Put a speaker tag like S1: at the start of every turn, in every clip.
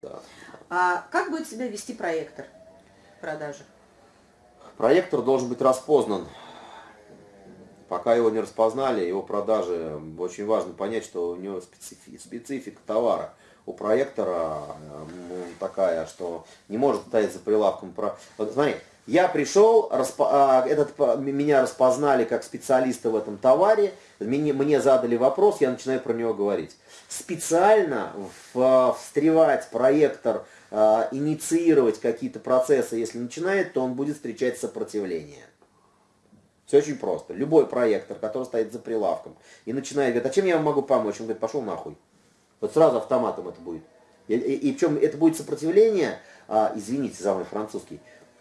S1: Да.
S2: А как будет себя вести проектор продажи?
S1: Проектор должен быть распознан. Пока его не распознали, его продажи, очень важно понять, что у него специфи, специфика товара. У проектора такая, что не может стоять за прилавком. Вот смотри, я пришел, распо, этот, меня распознали как специалиста в этом товаре, мне, мне задали вопрос, я начинаю про него говорить. Специально в, встревать проектор, инициировать какие-то процессы, если начинает, то он будет встречать сопротивление. Все очень просто. Любой проектор, который стоит за прилавком и начинает говорить, а чем я вам могу помочь? Он говорит, пошел нахуй. Вот сразу автоматом это будет. И, и, и причем это будет сопротивление, а, извините за мой французский,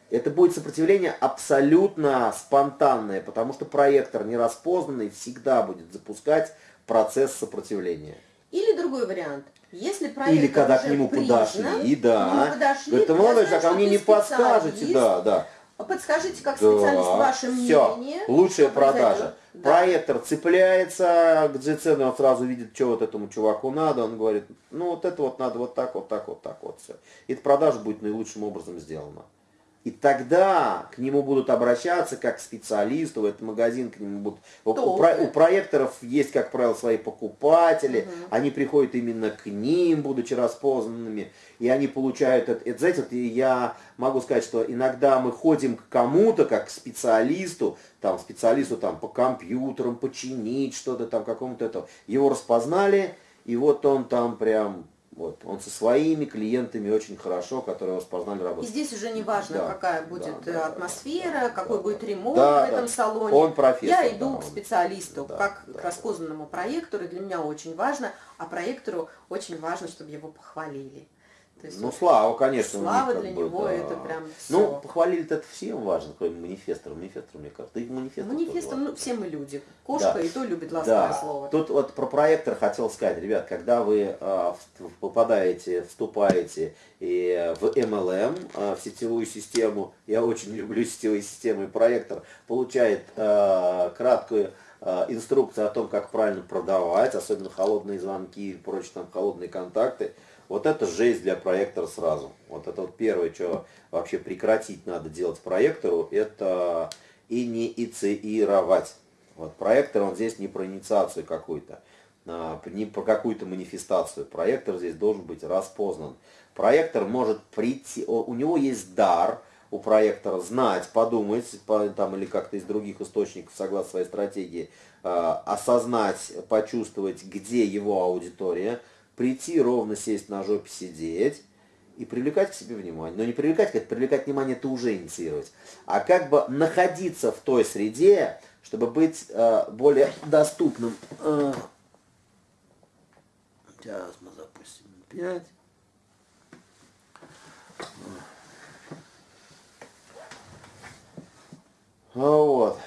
S1: это будет сопротивление абсолютно спонтанное, потому что проектор нераспознанный всегда будет запускать процесс сопротивления.
S2: Или другой вариант. Если проектор
S1: Или когда к нему признан, подошли, да. подошли, Говорит, молодой человек, а мне не подскажете, да, да.
S2: Подскажите, как специалист, да, ваше
S1: все, мнение. Лучшая продажа. Да. Проектор цепляется к GC, он сразу видит, что вот этому чуваку надо. Он говорит, ну вот это вот надо вот так, вот так, вот так, вот все. И эта продажа будет наилучшим образом сделана. И тогда к нему будут обращаться как к специалисту, в этот магазин к нему будут... У, про, у проекторов есть, как правило, свои покупатели, угу. они приходят именно к ним, будучи распознанными, и они получают это. это знаете, вот я могу сказать, что иногда мы ходим к кому-то, как к специалисту, там, специалисту там, по компьютерам, починить что-то там, какому-то это. Его распознали, и вот он там прям вот. Он со своими клиентами очень хорошо, которые распознали работу.
S2: И здесь уже не важно, да, какая будет да, да, атмосфера, да, какой да, будет ремонт да, в этом да. салоне.
S1: Он профессор.
S2: Я иду да, к специалисту, да, как да, к распознанному проектору, и для меня очень важно, а проектору очень важно, чтобы его похвалили.
S1: Есть, ну, слава, конечно.
S2: Слава для бы, него да. это прям
S1: все. Ну, похвалили это всем важно, кроме манифестора. Манифестор, мне кажется. Ты манифестор
S2: Манифестор, ну, все мы люди. Кошка да. и то любит ласковое да. слово.
S1: Тут вот про проектор хотел сказать, ребят, когда вы э, попадаете, вступаете и в MLM, э, а, в сетевую систему, я очень люблю сетевые системы, и проектор получает э, краткую инструкцию о том, как правильно продавать, особенно холодные звонки и прочие там холодные контакты, вот это жесть для проектора сразу. Вот это вот первое, что вообще прекратить надо делать проектору, это инициировать. Вот проектор, он здесь не про инициацию какую-то, а, не про какую-то манифестацию. Проектор здесь должен быть распознан. Проектор может прийти, у него есть дар, у проектора знать, подумать, там, или как-то из других источников, согласно своей стратегии, а, осознать, почувствовать, где его аудитория, прийти ровно сесть на жопе сидеть и привлекать к себе внимание. Но не привлекать, как привлекать внимание, это уже инициировать. А как бы находиться в той среде, чтобы быть э, более доступным. Э, сейчас мы запустим 5. Вот.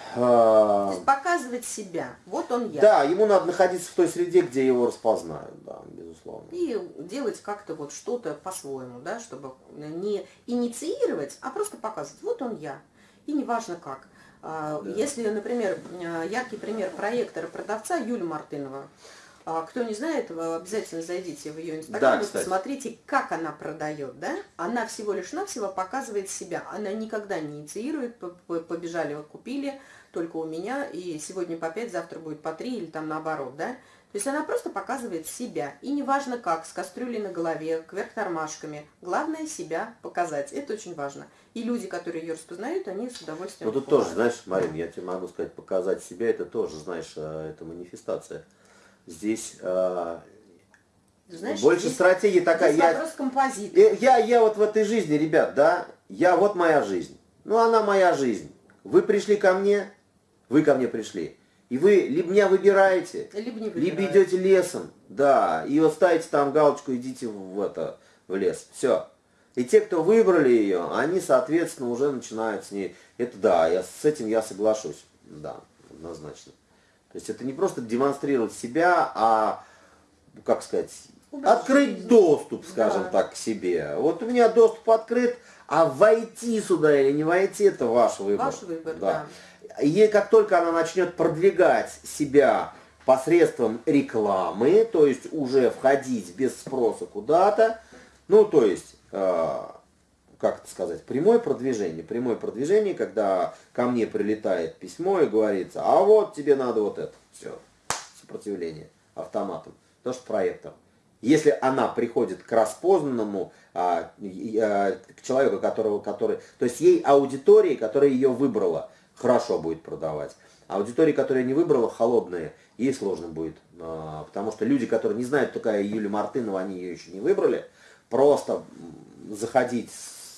S2: Показывать себя. Вот он я.
S1: Да, ему надо находиться в той среде, где его распознают, да, безусловно.
S2: И делать как-то вот что-то по-своему, да, чтобы не инициировать, а просто показывать. Вот он я. И неважно как. А, да. Если, например, яркий пример проектора продавца Юлия Мартынова, кто не знает, вы обязательно зайдите в ее инстаграм да, и посмотрите, как она продает. Да? Она всего лишь навсего показывает себя. Она никогда не инициирует, побежали, купили, только у меня, и сегодня по 5, завтра будет по 3 или там наоборот. Да? То есть она просто показывает себя. И неважно как, с кастрюлей на голове, кверх тормашками. Главное себя показать. Это очень важно. И люди, которые ее распознают, они с удовольствием
S1: Ну тут тоже, знаешь, Марин, я тебе могу сказать, показать себя, это тоже, знаешь, э, это манифестация здесь э, Знаешь, больше здесь, стратегия такая.
S2: Здесь я, композитора.
S1: Я, я, я вот в этой жизни, ребят, да, я вот моя жизнь. Ну, она моя жизнь. Вы пришли ко мне, вы ко мне пришли. И вы либо меня выбираете,
S2: либо, не
S1: либо идете лесом, да, и вот ставите там галочку, идите в, это, в лес. Все. И те, кто выбрали ее, они, соответственно, уже начинают с ней. Это да, я, с этим я соглашусь. Да, однозначно. То есть это не просто демонстрировать себя, а, как сказать, открыть доступ, скажем да. так, к себе. Вот у меня доступ открыт, а войти сюда или не войти, это ваш выбор.
S2: Ваш выбор, да.
S1: да. И как только она начнет продвигать себя посредством рекламы, то есть уже входить без спроса куда-то, Ну, то есть, э, как это сказать, прямое продвижение. Прямое продвижение, когда ко мне прилетает письмо и говорится, а вот тебе надо вот это. Все, сопротивление автоматом. То, что проектор. Если она приходит к распознанному, а, а, к человеку, которого, который, то есть ей аудитории, которая ее выбрала, хорошо будет продавать. Аудитории, которая не выбрала, холодные, ей сложно будет. А, потому что люди, которые не знают, такая Юлия Мартынова, они ее еще не выбрали, просто заходить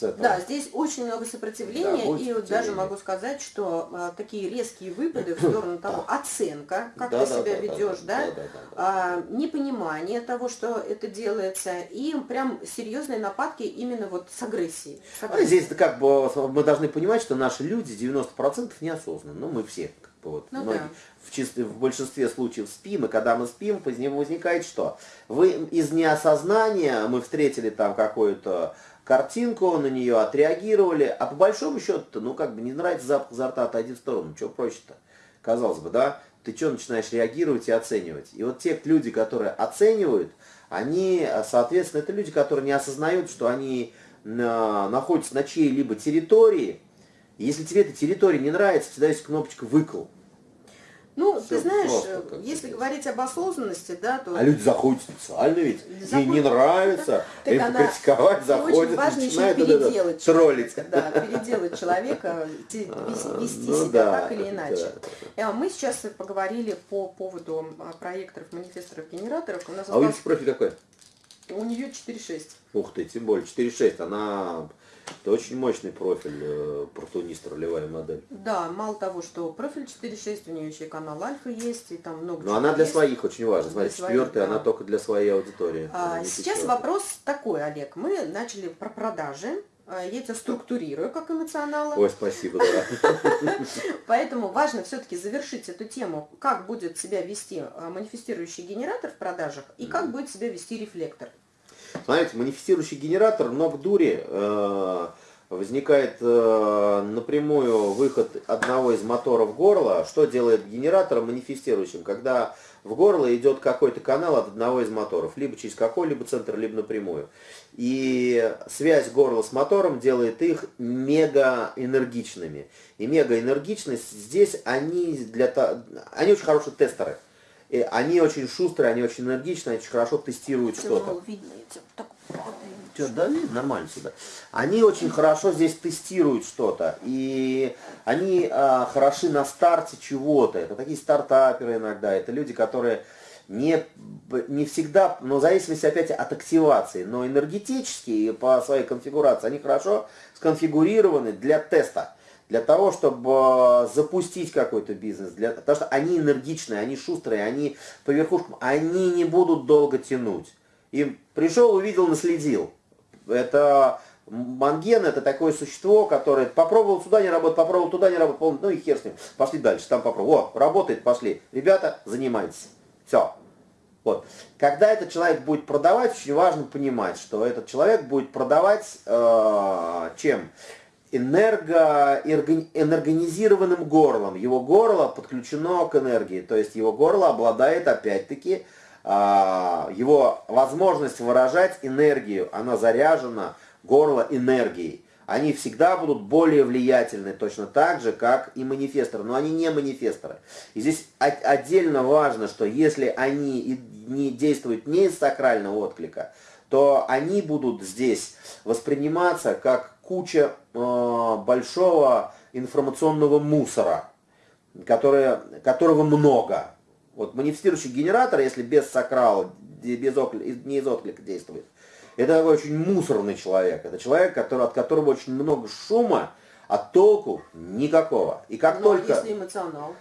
S2: этого. Да, здесь очень много сопротивления, да, и вот даже могу сказать, что а, такие резкие выпады в сторону того, оценка, как да, ты да, себя да, ведешь, да, да, да, да, да, а, непонимание того, что это делается, и прям серьезные нападки именно вот с агрессией. С
S1: агрессией. А здесь как бы мы должны понимать, что наши люди 90% неосознанны, ну мы все вот, ну, многие, да. в, чисто, в большинстве случаев спим, и когда мы спим, из него возникает что? Вы из неосознания, мы встретили там какую-то картинку, на нее отреагировали, а по большому счету, ну как бы не нравится запах изо рта, отойди в сторону, что проще-то, казалось бы, да, ты что начинаешь реагировать и оценивать. И вот те люди, которые оценивают, они, соответственно, это люди, которые не осознают, что они находятся на чьей-либо территории. если тебе эта территория не нравится, всегда есть кнопочка «выкл».
S2: Ну, Все ты знаешь, если говорить об осознанности, да, то...
S1: А люди заходят специально ведь, заходят... ей не нравится, так им критиковать заходят, очень
S2: важно еще переделать троллить. Да, переделать человека, вести ну себя так или иначе. Э, мы сейчас поговорили по поводу а, проекторов, манифесторов, генераторов.
S1: У нас а у Юльки профиль какой?
S2: У нее 4.6.
S1: Ух ты, тем более 4.6, она это очень мощный профиль, э, протунист, ролевая модель.
S2: Да, мало того, что профиль 4.6, у нее еще и канал альфа есть, и там много
S1: Но она для есть. своих очень важна. Смотри, четвертая, да. она только для своей аудитории.
S2: А, сейчас вопрос такой, Олег. Мы начали про продажи. А, я тебя структурирую как эмоционала.
S1: Ой, спасибо, да.
S2: Поэтому важно все-таки завершить эту тему, как будет себя вести а, манифестирующий генератор в продажах и как будет себя вести рефлектор.
S1: Смотрите, манифестирующий генератор, много дури, э, возникает э, напрямую выход одного из моторов горла. Что делает генератор манифестирующим? Когда в горло идет какой-то канал от одного из моторов, либо через какой-либо центр, либо напрямую. И связь горла с мотором делает их мега энергичными. И мега энергичность здесь они для они очень хорошие тестеры. И они очень шустрые, они очень энергичные, очень хорошо тестируют что-то. Что, да, видно, нормально сюда. Они очень хорошо здесь тестируют что-то. И они а, хороши на старте чего-то. Это такие стартаперы иногда. Это люди, которые не, не всегда, но в зависимости опять от активации, но энергетически по своей конфигурации они хорошо сконфигурированы для теста для того, чтобы э, запустить какой-то бизнес, для, потому что они энергичные, они шустрые, они по верхушкам, они не будут долго тянуть. Им пришел, увидел, наследил. Это манген, это такое существо, которое попробовал сюда не работает, попробовал туда не работает, ну и хер с ним, пошли дальше, там попробовал. О, работает, пошли. Ребята, занимайтесь. Все. Вот. Когда этот человек будет продавать, очень важно понимать, что этот человек будет продавать э, чем? Энерго, энергонизированным горлом. Его горло подключено к энергии, то есть его горло обладает опять-таки а, его возможность выражать энергию, она заряжена, горло энергией. Они всегда будут более влиятельны, точно так же, как и манифесторы, но они не манифесторы. И здесь отдельно важно, что если они не действуют не из сакрального отклика, то они будут здесь восприниматься как куча э, большого информационного мусора, которое, которого много. Вот манифестирующий генератор, если без сакрала, без оклика, не из отклика действует, это такой очень мусорный человек. Это человек, который, от которого очень много шума, а толку никакого. И как
S2: Но
S1: только...
S2: если эмоционал?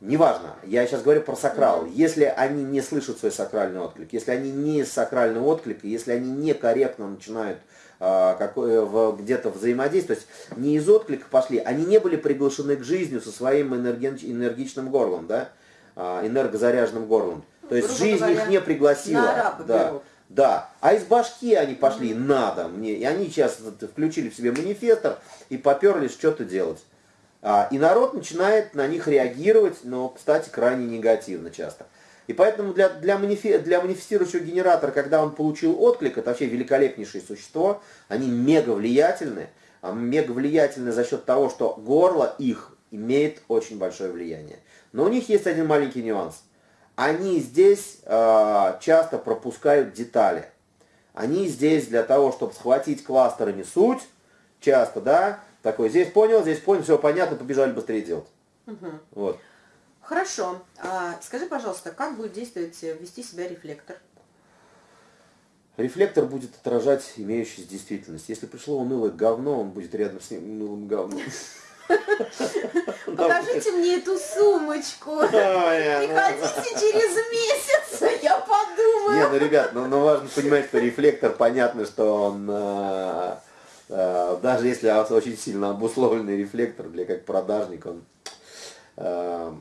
S1: Неважно, я сейчас говорю про сакрал. Mm -hmm. Если они не слышат свой сакральный отклик, если они не из сакрального отклика, если они некорректно начинают где-то взаимодействовать, то есть не из отклика пошли, они не были приглашены к жизни со своим энергичным горлом, да, а, энергозаряженным горлом. То есть Грубо жизнь говоря, их не пригласила. Да, да. А из башки они пошли, надо мне. И они сейчас включили в себе манифестор и поперлись что-то делать. А, и народ начинает на них реагировать, но, кстати, крайне негативно часто. И поэтому для, для, манифи, для манифестирующего генератора, когда он получил отклик, это вообще великолепнейшее существо, они мега влиятельны, а мега влиятельны за счет того, что горло их имеет очень большое влияние. Но у них есть один маленький нюанс. Они здесь э, часто пропускают детали. Они здесь для того, чтобы схватить кластерами суть, часто, да, такой, здесь понял, здесь понял, все понятно, побежали быстрее делать.
S2: Угу.
S1: Вот.
S2: Хорошо. А, скажи, пожалуйста, как будет действовать, э, вести себя рефлектор?
S1: Рефлектор будет отражать имеющуюся действительность. Если пришло унылое говно, он будет рядом с ним унылым говном.
S2: Покажите мне эту сумочку. Приходите через месяц, я подумаю.
S1: Не, ну, ребят, ну, ну важно понимать, что рефлектор, понятно, что он, э, э, даже если очень сильно обусловленный рефлектор, для как продажник, он э,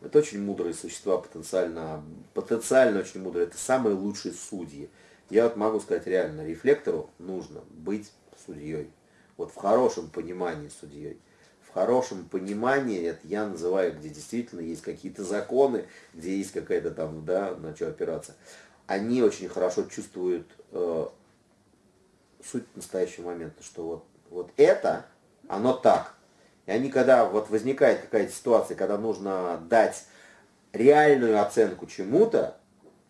S1: это очень мудрые существа, потенциально, потенциально очень мудрые. Это самые лучшие судьи. Я вот могу сказать реально, рефлектору нужно быть судьей. Вот в хорошем понимании судьей. В хорошем понимании, это я называю, где действительно есть какие-то законы, где есть какая-то там, да, на что опираться. Они очень хорошо чувствуют э, суть настоящего момента, что вот, вот это, оно так, и они, когда вот возникает какая-то ситуация, когда нужно дать реальную оценку чему-то,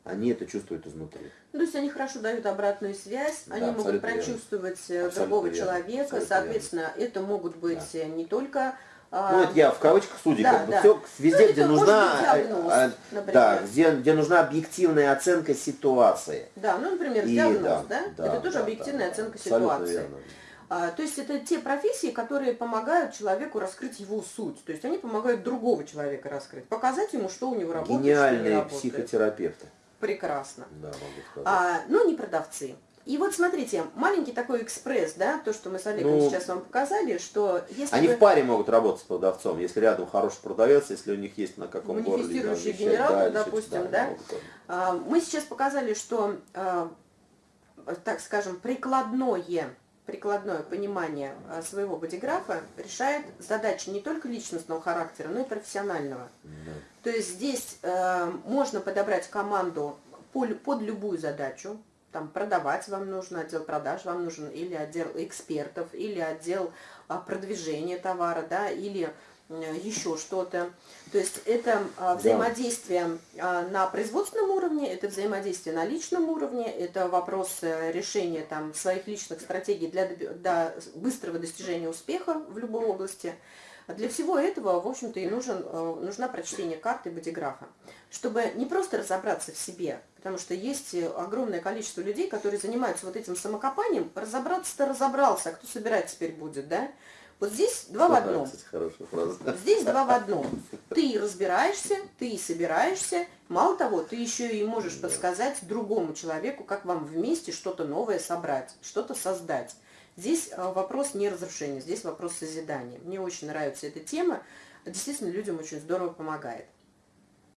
S1: они это чувствуют изнутри.
S2: Ну, то есть они хорошо дают обратную связь, да, они могут прочувствовать верно. Э, другого абсолютно человека, абсолютно соответственно, верно. это могут быть да. Э, не только
S1: а, ну, это я в кавычках судьи, да, как бы да. все везде, ну, где нужна, диагноз, а, да, где, где нужна объективная оценка ситуации.
S2: Да, ну, например, и, диагноз, да, да? да это тоже да, объективная да, оценка ситуации. Верно. А, то есть это те профессии, которые помогают человеку раскрыть его суть. То есть они помогают другого человека раскрыть, показать ему, что у него работает,
S1: Гениальные что
S2: не работает.
S1: психотерапевты.
S2: Прекрасно.
S1: Да, могу
S2: сказать. А, ну, не продавцы. И вот смотрите, маленький такой экспресс, да, то, что мы с Олегом ну, сейчас вам показали, что
S1: если Они вы... в паре могут работать с продавцом, если рядом хороший продавец, если у них есть на каком городе.
S2: Манифестирующий генератор, да, допустим, да. да? А, мы сейчас показали, что, а, так скажем, прикладное прикладное понимание а, своего бодиграфа решает задачи не только личностного характера, но и профессионального. Да. То есть здесь э, можно подобрать команду под, под любую задачу, там продавать вам нужно, отдел продаж вам нужен, или отдел экспертов, или отдел а, продвижения товара, да, или еще что-то. То есть это а, взаимодействие да. на производственном уровне, это взаимодействие на личном уровне, это вопрос э, решения там, своих личных стратегий для, для быстрого достижения успеха в любой области. Для всего этого, в общем-то, и нужен, э, нужна прочтение карты бодиграфа, чтобы не просто разобраться в себе, потому что есть огромное количество людей, которые занимаются вот этим самокопанием, разобраться-то разобрался, а кто собирать теперь будет, да? Вот здесь два в одном. Здесь два в одном. Ты разбираешься, ты собираешься. Мало того, ты еще и можешь подсказать другому человеку, как вам вместе что-то новое собрать, что-то создать. Здесь а, вопрос не разрушения, здесь вопрос созидания. Мне очень нравится эта тема. Действительно, людям очень здорово помогает.